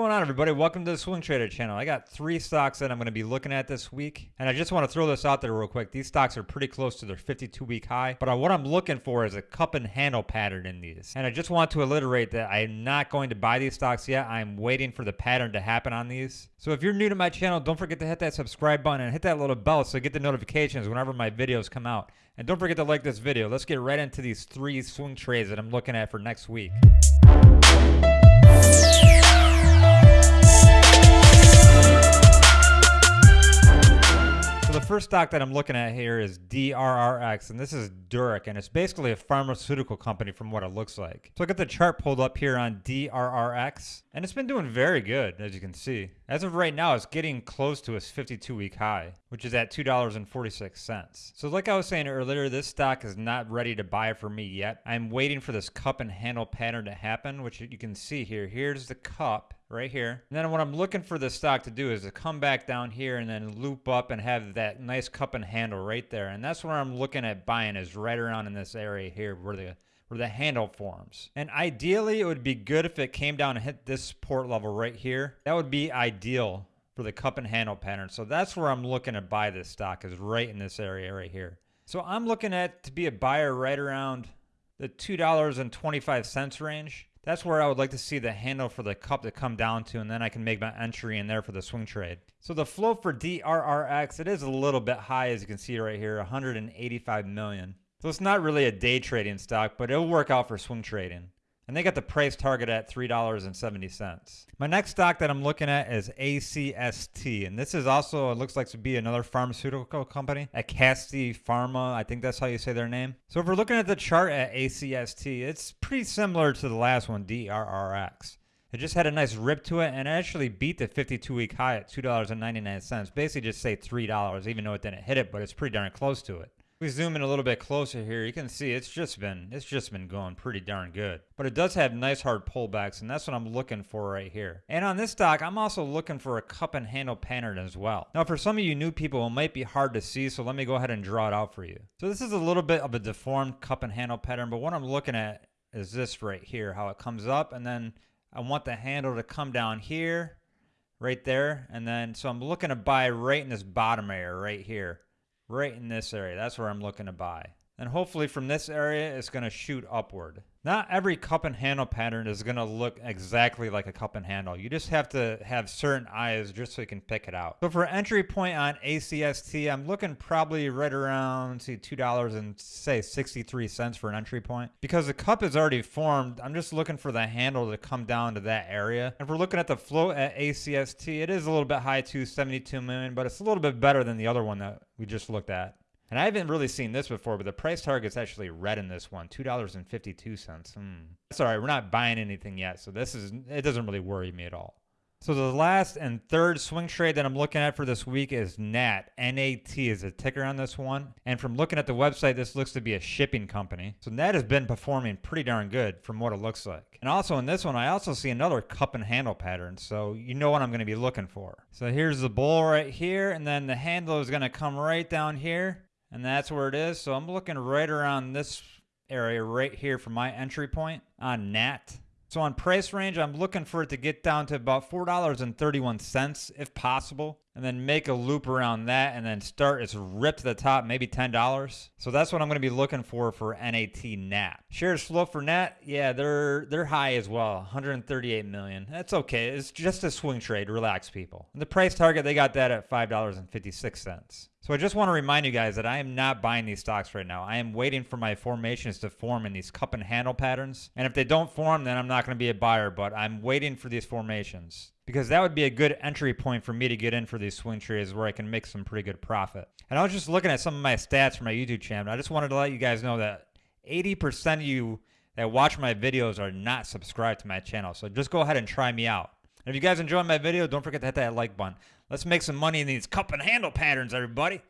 What's going on everybody? Welcome to the Swing Trader channel. I got three stocks that I'm going to be looking at this week. And I just want to throw this out there real quick. These stocks are pretty close to their 52 week high. But what I'm looking for is a cup and handle pattern in these. And I just want to alliterate that I'm not going to buy these stocks yet. I'm waiting for the pattern to happen on these. So if you're new to my channel, don't forget to hit that subscribe button and hit that little bell so you get the notifications whenever my videos come out. And don't forget to like this video. Let's get right into these three swing trades that I'm looking at for next week. First stock that I'm looking at here is DRRX, and this is Durect, and it's basically a pharmaceutical company from what it looks like. So I got the chart pulled up here on DRRX, and it's been doing very good, as you can see. As of right now, it's getting close to its 52-week high, which is at $2.46. So like I was saying earlier, this stock is not ready to buy for me yet. I'm waiting for this cup and handle pattern to happen, which you can see here. Here's the cup right here. And then what I'm looking for the stock to do is to come back down here and then loop up and have that nice cup and handle right there. And that's where I'm looking at buying is right around in this area here where the where the handle forms. And ideally, it would be good if it came down and hit this support level right here. That would be ideal for the cup and handle pattern. So that's where I'm looking to buy this stock is right in this area right here. So I'm looking at to be a buyer right around the $2.25 range. That's where I would like to see the handle for the cup to come down to, and then I can make my entry in there for the swing trade. So the flow for DRRX, it is a little bit high, as you can see right here, 185 million. So it's not really a day trading stock, but it'll work out for swing trading and they got the price target at $3.70. My next stock that I'm looking at is ACST, and this is also, it looks like to be another pharmaceutical company, Acasti Pharma, I think that's how you say their name. So if we're looking at the chart at ACST, it's pretty similar to the last one, DRRX. It just had a nice rip to it and it actually beat the 52 week high at $2.99. Basically just say $3, even though it didn't hit it, but it's pretty darn close to it we zoom in a little bit closer here, you can see it's just been it's just been going pretty darn good. But it does have nice hard pullbacks, and that's what I'm looking for right here. And on this stock, I'm also looking for a cup and handle pattern as well. Now, for some of you new people, it might be hard to see, so let me go ahead and draw it out for you. So this is a little bit of a deformed cup and handle pattern, but what I'm looking at is this right here, how it comes up, and then I want the handle to come down here, right there, and then so I'm looking to buy right in this bottom area right here right in this area. That's where I'm looking to buy. And hopefully from this area, it's going to shoot upward. Not every cup and handle pattern is going to look exactly like a cup and handle. You just have to have certain eyes just so you can pick it out. So for entry point on ACST, I'm looking probably right around see $2 and say 63 cents for an entry point. Because the cup is already formed, I'm just looking for the handle to come down to that area. If we're looking at the float at ACST, it is a little bit high to 72 million, but it's a little bit better than the other one that we just looked at. And I haven't really seen this before, but the price target's actually red in this one, $2.52. Hmm. Sorry, we're not buying anything yet, so this is it doesn't really worry me at all. So the last and third swing trade that I'm looking at for this week is NAT. NAT is a ticker on this one. And from looking at the website, this looks to be a shipping company. So NAT has been performing pretty darn good from what it looks like. And also in this one, I also see another cup and handle pattern. So you know what I'm going to be looking for. So here's the bull right here. And then the handle is going to come right down here and that's where it is. So I'm looking right around this area right here for my entry point on NAT. So on price range, I'm looking for it to get down to about $4.31 if possible, and then make a loop around that and then start its rip to the top, maybe $10. So that's what I'm going to be looking for for NAT NAT. Shares flow for NAT, yeah, they're they're high as well, 138 million. That's okay. It's just a swing trade. Relax, people. And the price target, they got that at $5.56. So I just want to remind you guys that I am not buying these stocks right now. I am waiting for my formations to form in these cup and handle patterns. And if they don't form, then I'm not going to be a buyer, but I'm waiting for these formations because that would be a good entry point for me to get in for these swing trades where I can make some pretty good profit. And I was just looking at some of my stats for my YouTube channel. I just wanted to let you guys know that 80% of you that watch my videos are not subscribed to my channel. So just go ahead and try me out. And if you guys enjoyed my video, don't forget to hit that like button. Let's make some money in these cup and handle patterns, everybody.